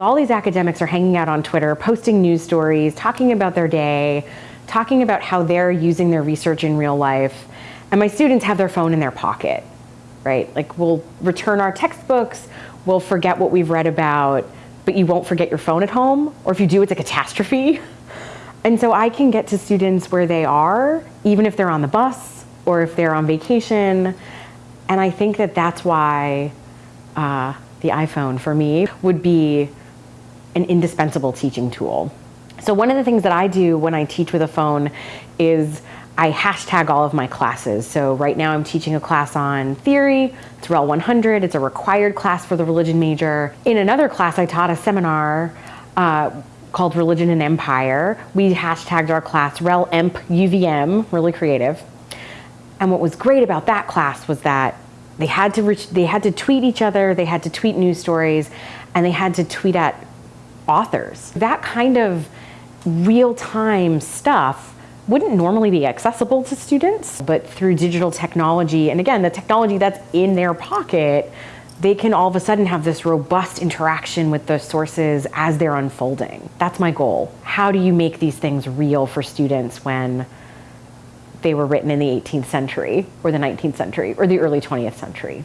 All these academics are hanging out on Twitter, posting news stories, talking about their day, talking about how they're using their research in real life. And my students have their phone in their pocket, right? Like we'll return our textbooks, we'll forget what we've read about, but you won't forget your phone at home. Or if you do, it's a catastrophe. And so I can get to students where they are, even if they're on the bus or if they're on vacation. And I think that that's why uh, the iPhone for me would be an indispensable teaching tool. So one of the things that I do when I teach with a phone is I hashtag all of my classes. So right now I'm teaching a class on theory, it's REL 100, it's a required class for the religion major. In another class I taught a seminar uh, called Religion and Empire. We hashtagged our class REL EMP UVM, really creative. And what was great about that class was that they had to reach, they had to tweet each other, they had to tweet news stories, and they had to tweet at authors. That kind of real-time stuff wouldn't normally be accessible to students, but through digital technology, and again, the technology that's in their pocket, they can all of a sudden have this robust interaction with the sources as they're unfolding. That's my goal. How do you make these things real for students when they were written in the 18th century or the 19th century or the early 20th century?